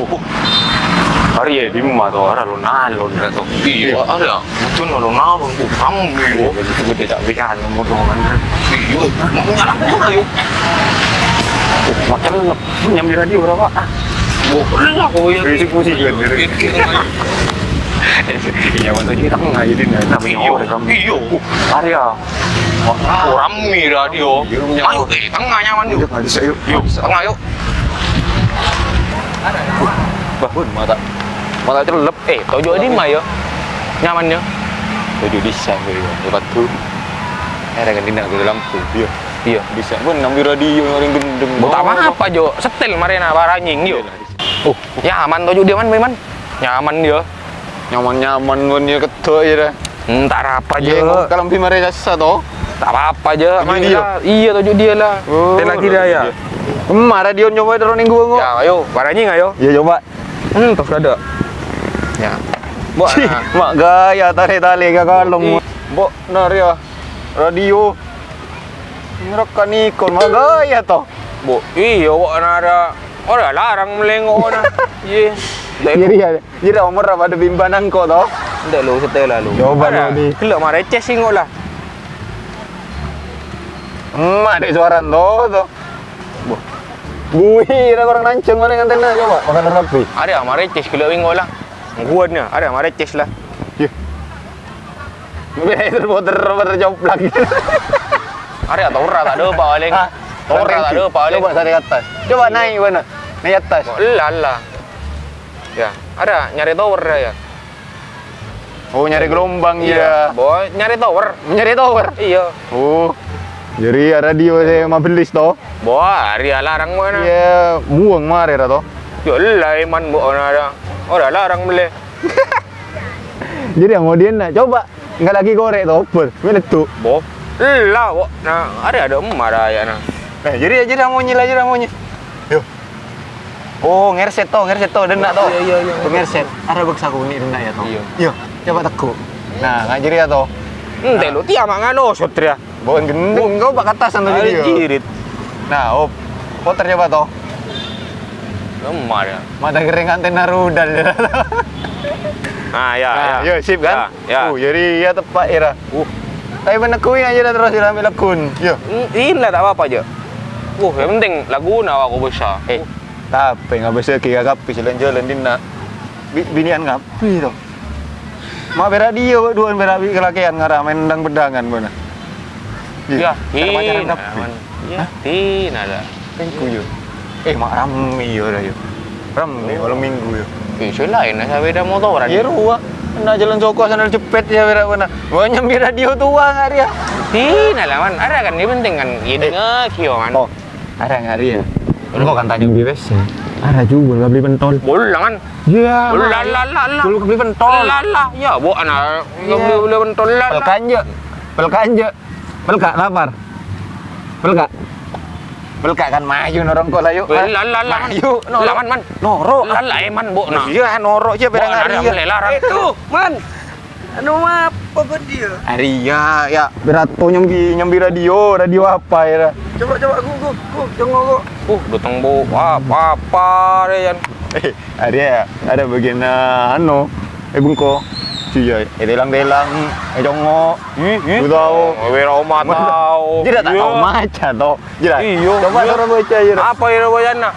Oh. Hari ya di rumah tuh, ada lo nalon tuh. Iya, ada. Betul lo nalon, bu kamu. Itu tidak bikin motongan. Iya, nyala pun ayo. Macam punya di radio berapa? Ah, lah kau ya. Musik kan. Iya, waktu kita nggak jadi tapi Iyo, iyo. Ya. Orang radio. Ayo, tengah nyaman yuk. Nggak bisa yuk. Yuk, tengah yuk. Bahun mata. Mata celep. Eh, tojo di mah ya. Nyaman ya. Tujuh di sana ya. Lepas tu. Eh, ada ganti nak ke lampu. Iya. Iya. Bisa pun ambil radio orang gendeng. Bu tak apa jo, setel marina baranying yuk. Oh, Nyaman tojo dia man, man. Nyaman dia. nyaman-nyaman pun ya ketua ya dah. Entar apa Ya, aja. kalau lebih mari rasa toh. Tak apa-apa aja. Tojo main dia? Iya tojo dia lah. Setel lagi dia ya. Emak radio nyoba dorong minggu ngok. Ya, ayo, baranying ayo. Ya coba. Hmm, tos ada. Ya. Nah. mak gaya tarik tali ke kalung. Mbok nar ya. Radio. Ngerekam ikon mak gaya toh. Bu, iya, bu, ada. Oh, dah larang melengok na. Iya. Jadi ya, jadi umur apa ada bimbanan kok toh. Ndak lu setel lah lu. Coba Ada. di. Kelak mah receh singok lah. Emak dek suaran toh toh. Bui, ada orang nanceng mana yang antena coba. Makan rapi. Ada mah receh kelak wingok lah. Nguatnya, ada mah receh lah. Beda itu puter puter joplak. Ada atau ora tak ada paling. Ah, Ora tak ada paling. Coba dari atas. Coba naik mana? Naik atas. Lah. Ya, ada nyari tower ya. Oh nyari gelombang ya. Boy, nyari tower. Nyari tower. Iya. Oh. Jadi radio saya mau beli toh. Boy, hari larang mana? Ya buang mare ra toh. Ya lah iman bu ada. Ora larang beli. Jadi yang kemudian nak coba nggak lagi korek toh. Ber, meletup. Bo. Lah, bo. Nah, ada ada emak dah ya nah. Eh, jadi aja dah mau nyila aja dah mau nyila. Yo. Oh, ngerset toh, ngerset toh, denak toh. Iya, iya, iya. Tuh ngerset. Ada baksa aku ini denak ya toh. Iya. Yo, coba tekuk. Nah, nggak jadi ya toh. Ente lu tiap ngano sotria. Bawa gendeng, kau pak atasan tuh Ada jadi. jirit. Nah, oh, putar coba toh. Emak ya. Mata kering antena rudal. Ah, ya, Nah, ya. yo sip kan? Ya. Uh, jadi ya tepat ya. Uh, Tapi menekuin aja dah terus ambil lekun. Yo. ini lah tak apa-apa aja. Uh, yang penting lagu na aku besar. Eh, tapi nggak bisa kira kapi jalan-jalan di nak Bi- binian ngapi tuh. Mak beradio dua berabi kelakian ngarah main dang bedangan mana. Ya, cara pacaran ini kapi. Ya, ini ada. Minggu yo. Eh, mak rame yo dah yo. Rame malam minggu yo. Selain lah saya beda motoran. Ya ruah. Nah jalan Joko sandal cepet ya berak mana. Mau nyambi radio tua nggak dia? Ini lah man, ada kan ini penting kan. Ini Eh. ngekio man. Oh, ada nggak dia? Lu kok kan tanya beli besi? Ada juga nggak beli pentol. Bolang kan. Iya. Lah lah lah lah. Dulu beli pentol. Lah lah. Ya, bu anak Iya. beli beli pentol lah. lah. Pelkanja. Pelkanja. Pelka lapar. Pelka. Pelka kan maju norong kok lah yuk. Lah lah lah lah. Maju. Lah man man. Noro. Lah lah eman bu nah. Iya norok aja berang ada hari. larang. Itu, man. Anu apa apa dia? Aria ya berato nyambi nyambi radio, radio apa ya? Coba coba aku aku aku jangan aku. Uh, datang bu apa apa yan. Eh, Aria ada bagian uh, anu eh bungko. Eh delang-delang, eh jongo. Ih, ih. Lu tahu. Oh, Wira oma tahu. Tak Iya. tahu maca toh. Jadi Iya, coba iya. orang baca aja. Apa ya bayana?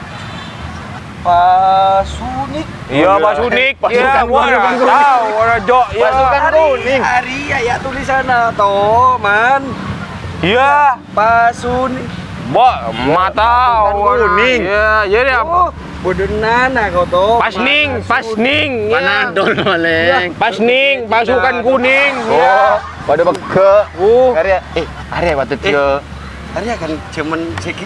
Pasunik. Iya, Oh, iya. Pak Sunik. Pasukan Iya, kuning. tahu. Orang jok. Iya. Pasukan kuning. Hari ya tulisannya toh, man. Iya. Pasunik. Bo, mata kuning. Iya, jadi apa? Oh, bodenana kau toh. Pasning, pasning. Iya. Panadol maleng. Pasning, pasukan kuning. Oh, Iya. pada beke. Uh. Arya, eh, Arya patut dia. Hari kan cemen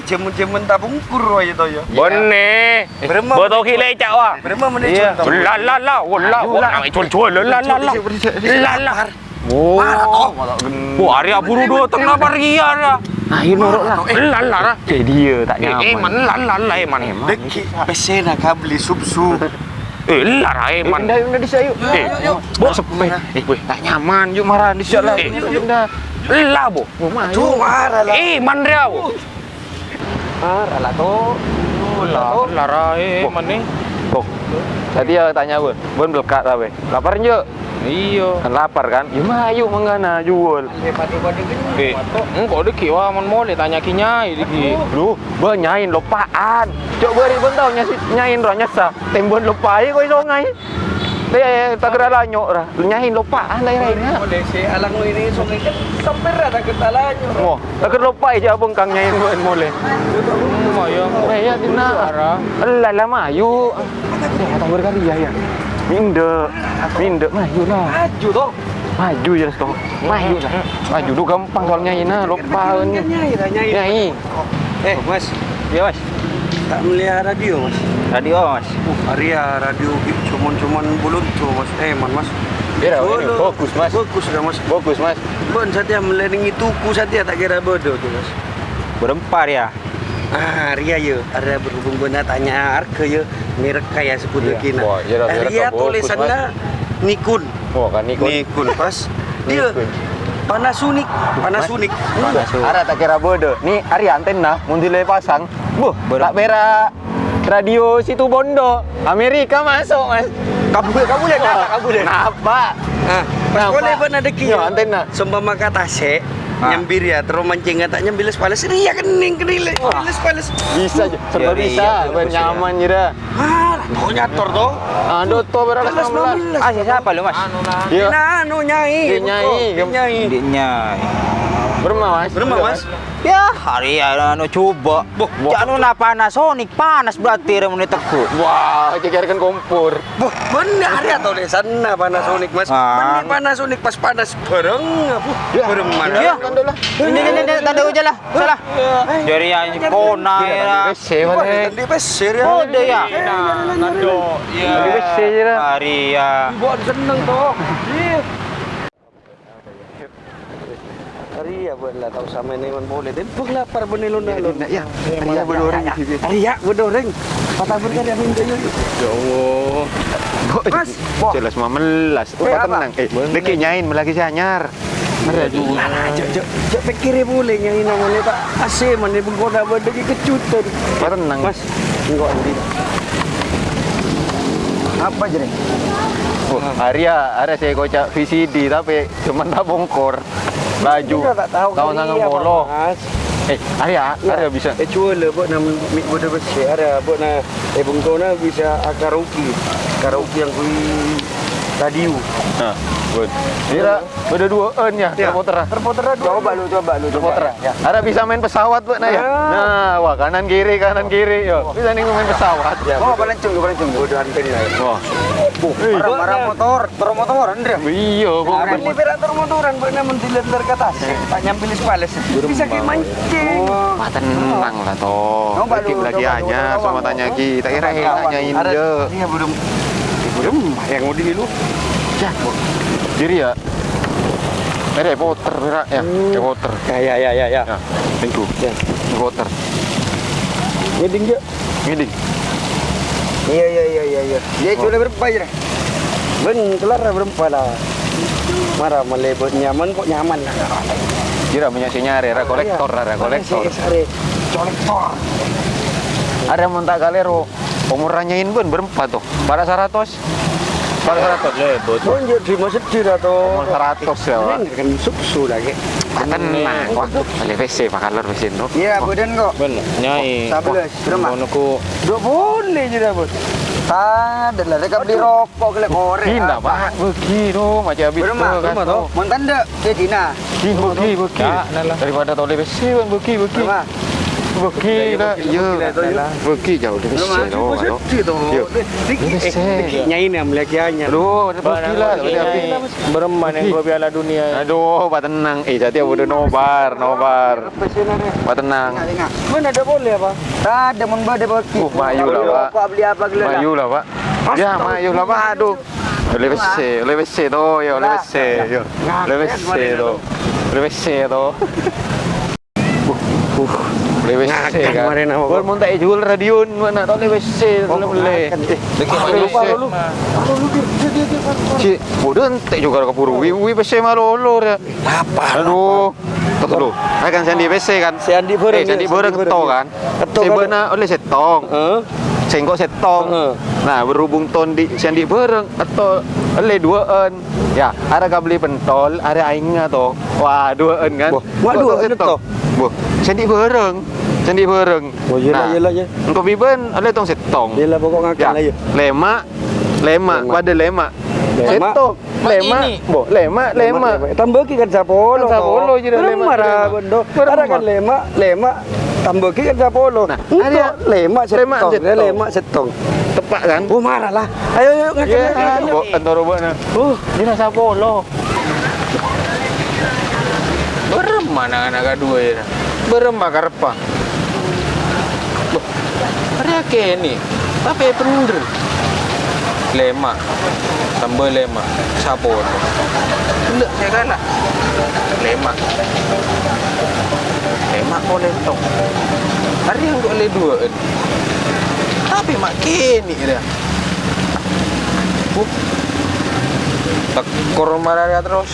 cemen cemen tabungkur aja toh ya. Bone. Beremam. Betul kile cak wah. Berapa menit Iya. contoh? La la la, wala, wala, namai cuan-cuan, la la la la. La. Oh, gendeng. Wah, hari buru dua tengah pergi ada. Nah, ini norok lah. La la la. Kayak dia tak Eh, nyaman. eman, la la la, eman. Deki pesena kabeli subsu. Eh, la la, eman. Indah, indah di sayuk. Eh, Bo, sepe. Eh, weh, tak nyaman. Yuk marah di sana. Eh. Indah. La, bo. Tuh marah lah. Eh, man dia, bo. Marah lah toh. Lah, larai mana? Tuh. Tadi ya tanya bun, bun belekat apa? Lapar nje? Iya. Kan lapar kan? Ya mayu mengana jual. Eh, engkau deki wah mon mole tanya kinyai deki. Lu, be nyain lupaan. Cok beri bun tau nyasi nyain roh nyasa. Tembon lupai kau songai. Teh tak kira lanyok lah. Lu nyain lupaan lah lainnya. Boleh si alang ini sungai kan sampai rata ketalanya. Mo, tak kira lupai aja abang kang nyain bun mole. Hmm, ayo. Eh ya tina. Ara. Lah mayu. Ya kata berkali ya ya. Minde, minde mayu lah. Maju toh. Maju ya toh. Maju lah. Maju tu gampang soal nyain lah. Lupa ni. Nyai lah nyai. Nyai. Eh mas, Iya mas, tak melihat radio mas. radio mas. Uh, Arya radio cuman-cuman buluntu mas. Eh man mas. Kira ini fokus mas. Fokus dah mas. Fokus mas. Bon saja meleningi tuku saja tak kira bodoh tu mas. Berempar ya. Ah, Ria ya, ada berhubung guna tanya harga ya, merek kaya seputu Iya. kina. Wah, iya merek Ria tulisannya Nikon. Oh kan Nikon. Nikon pas. Dia Nikon. Panasonic, Panasonic. Ara tak kira bodoh. Ni hari antena mundile pasang. Buh, tak bera radio situ Bondo. Amerika masuk, Mas. Kabul kabul ya, kabul. Kenapa? Ah, pas Kenapa? boleh pun ada Yo, kia. antena. Sembama kata se, Ah. nyambir ya, terus mancing tak nyambil sepales, Ria kening kening, kening sepales. Bisa aja, serba Iya, bisa, iya, ben nyaman jira. Ah, kau nyator toh. Aduh, to berapa Kelas 19. Ah siapa lu mas? Anu lah. Iya. Nah, anu nyai. Nyai, nyai. Berma, Mas. Berapa mas? Ya hari ya anu coba. Boh, anu na Panasonic panas berarti rem menit teku. Wah, kira-kira kan kompor. Boh, benar ya tau deh sana Panasonic mas. Ah. Benar Panasonic pas panas bareng, apa? Bareng mana? Ya. Ini ini ini tanda hujan lah. Salah. Jadi ya ini kona ya. Di pesir ya. Oh deh ya. Nah, kado. Iya. Di wes jira. Hari ya. Buat seneng toh. Iya. Ria buatlah tahu sama ini man boleh. Dan pun lapar benelun nalun. Ya, Ria berdoreng. Ria berdoreng. Patah berkarya minta yuk. Ya Allah. Mas. Jelas 15. Eh, apa? tenang. Eh, deki nyain melagi si anyar. Lah, jok jok jok pikir boleh yang ini namanya tak asih mana pun kau lagi kejutan. Pak tenang. Mas, enggak nanti. Apa jadi? Oh, Arya, ada saya kocak VCD tapi cuma tak bongkor. Baju. Tahun polo. Mas. Eh, Arya, Arya bisa. Eh cuba lah buat nama mik bodoh besar ada buat na eh bungkau na bisa karaoke karaoke yang kui radio. Nah, good. Kira beda dua eun ya, Ya. terputer. Terputer coba lu coba lu Terputer. Ya. Ada bisa main pesawat buat nah ya. Ah. Nah, wah kanan kiri kanan kiri yo. Bisa nih main pesawat ya. Oh, balancung, balancung. Bodoh antena lah. Wah. Marah-marah motor, terus motor, Andre. Iya, kok. Bukan di operator motoran, bukan mendilantar ke atas. Tak nyambil sepales. Bisa kayak mancing. Wah, tenang lah toh. Lagi lagi hanya coba, sama tanya kita kira nanyain Ada je. Iya, belum. Belum yang mau dulu. Ya, diri ya. Ada Potter, Bira. ya, Harry Potter. Ya, ya, ya, ya, ya. Ya, itu. Ya. Harry Potter. Ngeding dia. Ngiding. Iya, iya, iya, iya, iya. Dia cuma berapa aja. Ben, kelar berapa lah. Marah melebut nyaman kok nyaman lah. Kira punya si nyari, ada kolektor, ada kolektor. Ada kolektor. Ada montak galero. Umur ranyain pun berempat tuh. Pada seratus. Pada seratus. Lebot. Tunjuk di masjid atau Umur seratus ya, Pak. Ini kan susu lagi. Tenang, wah. Balik WC, Pak Kalor WC. Iya, kok. Nyai. Dua boleh bos. Ada lah, mereka beli rokok Pak. Begitu, macam habis kan, dek. Begi, begi. Daripada toleh WC, kan begi, begi. Ya. WC tuh. cuma sedih toh. Iya. Dikit, eh, Bisa. dikit nyain yang. Aduh, ada lah. Kau piala dunia. Aduh, Pak tenang. Eh, jadi udah nobar, nobar. Pak tenang. Mana ada boleh apa? Ada mun bade bagi. Uh, mayu lah, Pak. Beli apa gila. Mayu lah, Pak. Ya, mayu lah, Pak. Aduh. Oleh WC, oleh WC tuh, ya, oleh WC, yo. Oleh WC tuh. Oleh WC tuh. Uh, uh, oleh Ngakak kan. kemarin? Gua mau tak jual radio mana oleh boleh. Dekat Oleh lupa lu. Bodoh entek juga ke puru. Wi wi WC malolo ya. Apa? Tuh dulu. Kan Sandi PC kan. Eh, Sandi ya, Sandi kan. ya. Si kan. Oleh setong. Heeh. Setong. Nah, berhubung ton di Sandi Boreng atau oleh dua en. Ya, ada kau beli pentol, ada aingnya toh. Wah, dua en kan. Boh, mak Kok dua tong en setong? toh? Boh, Sandi Boreng. Sandi Boreng. Oh, yelah, yelah, ya. Engkau biben oleh tong setong. Yelah pokok ngakak Ya, ya. lemak, lemak, Lemak. pada lemak. Lemak. Setong, lemak, boh, lemak, lemak. Tambah ki kan sapolo. Kan sapolo je dah, lemak, Marah? Ada kan lemak, lemak. Tambah ki kan sapolo. Nah, ada- lemak setong. lemak setong. lemak setong. Tepat kan? Oh marah lah. Ayo ayo ngakak. Ya, antara na. Oh, Dia nak sapolo. Mana anak kedua ya. Berem bakar apa? Loh, Hari ke ni. Tapi bener. Lema. Tambah lema. Tu? Tidak, saya kalah. Lema. Lema kau lentong. Hari yang kau le dua ni. Tapi mak kini dia. Uh. Tak dia terus.